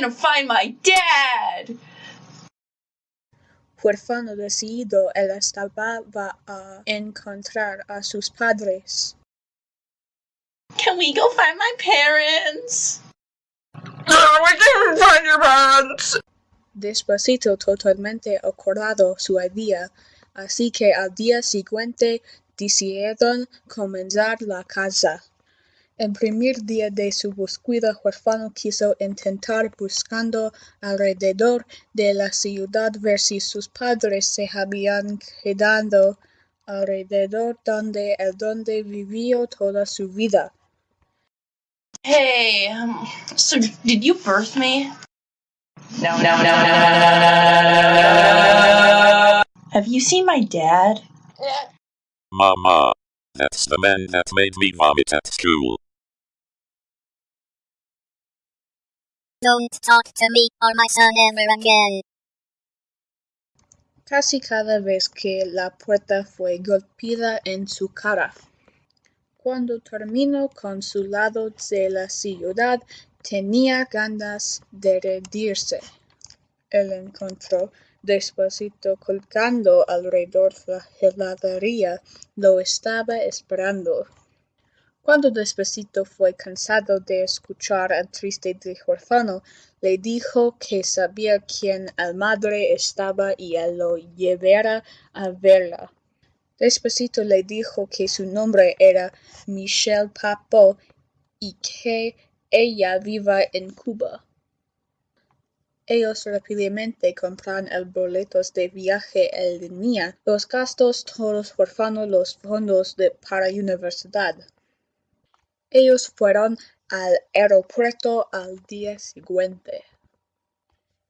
gonna find my dad! Huérfano decidido, él estaba a encontrar a sus padres. Can we go find my parents? Despacito totalmente acordado su idea, así que al día siguiente decidieron comenzar la casa. El primer día de su búsqueda Huerfano quiso intentar buscando alrededor de la ciudad ver si sus padres se habían quedado alrededor donde el donde vivió toda su vida. Hey, um, so did you birth me? No, no, no, no, no, no, no, no, no. Have you seen my dad? Mama, that's the man that made me vomit at school. Don't talk to me or my son ever again. Casi cada vez que la puerta fue golpeada en su cara. Cuando terminó con su lado de la ciudad, tenía ganas de rendirse. Él encontró despacito colgando alrededor la heladería, lo estaba esperando. Cuando Despacito fue cansado de escuchar al triste huérfano, le dijo que sabía quién el madre estaba y lo llevara a verla. Despacito le dijo que su nombre era Michelle Papo y que ella viva en Cuba. Ellos rápidamente compraron el boletos de viaje en línea, los gastos todos huérfanos, los fondos para universidad. Ellos fueron al aeropuerto al día siguiente.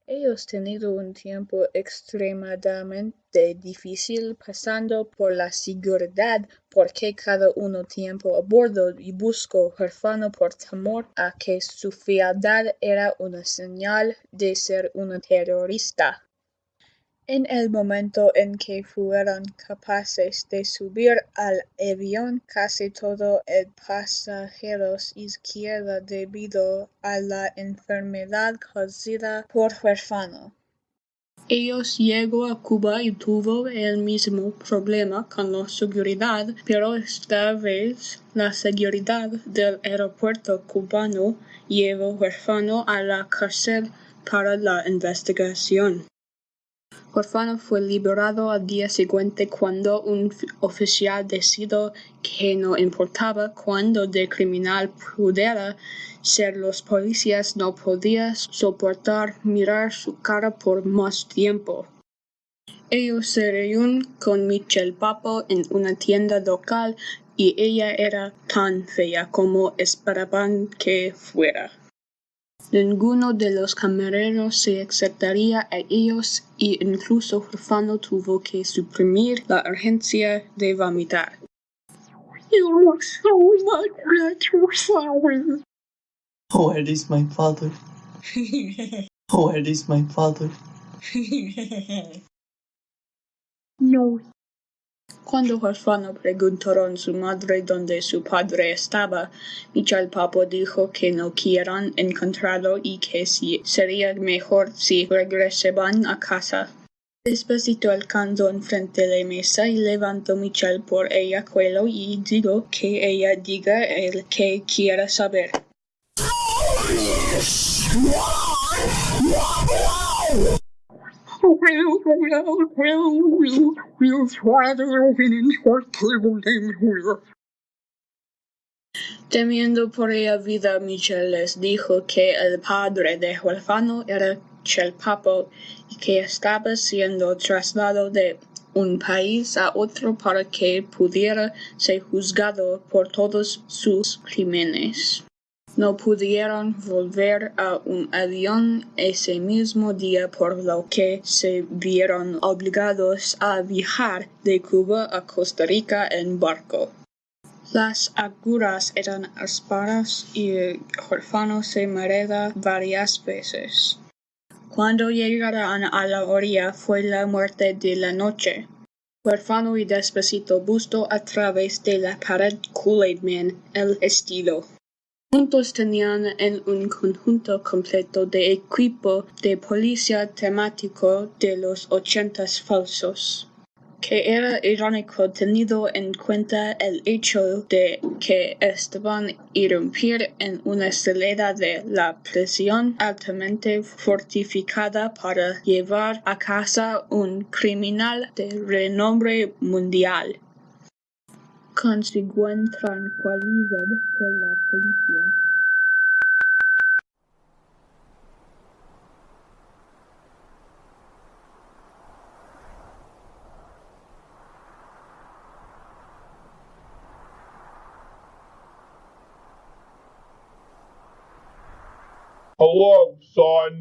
Ellos tenido un tiempo extremadamente difícil pasando por la seguridad porque cada uno tiempo a bordo y buscó huérfano por temor a que su fealdad era una señal de ser una terrorista. En el momento en que fueron capaces de subir al avión, casi todo el pasajeros izquierda debido a la enfermedad causada por huérfano. Ellos llegó a Cuba y tuvo el mismo problema con la seguridad, pero esta vez la seguridad del aeropuerto cubano llevó huérfano a la cárcel para la investigación. Huérfano fue liberado al día siguiente cuando un oficial decidió que no importaba cuándo de criminal pudiera ser los policías no podía soportar mirar su cara por más tiempo. Ellos se reunieron con Michelle Papo en una tienda local y ella era tan fea como esperaban que fuera. Ninguno de los camareros se acercaría a ellos y incluso Huérfano tuvo que suprimir la urgencia de vomitar. You look so much. Where is my father? Where is my father? no. Cuando Huérfano preguntaron su madre dónde su padre estaba, Michel Papo dijo que no quieran encontrarlo y que si sería mejor si regresaban a casa. Despacito alcanzó enfrente de la mesa y levantó Michel por ella cuello y dijo que ella diga el que quiera saber. Temiendo por ella vida, Michel les dijo que el padre de Huérfano era Chelpapo y que estaba siendo trasladado de un país a otro para que pudiera ser juzgado por todos sus crímenes. No pudieron volver a un avión ese mismo día por lo que se vieron obligados a viajar de Cuba a Costa Rica en barco. Las aguras eran ásperas y el huérfano se mareaba varias veces. Cuando llegaron a la orilla fue la muerte de la noche. Huérfano y despacito busto a través de la pared Kool-Aid el estilo. Juntos tenían en un conjunto completo de equipo de policía temático de los ochentas falsos que era irónico tenido en cuenta el hecho de que estaban irrumpir en una celda de la prisión altamente fortificada para llevar a casa un criminal de renombre mundial. Consiguen tranquilizar por la policía. Hello, son.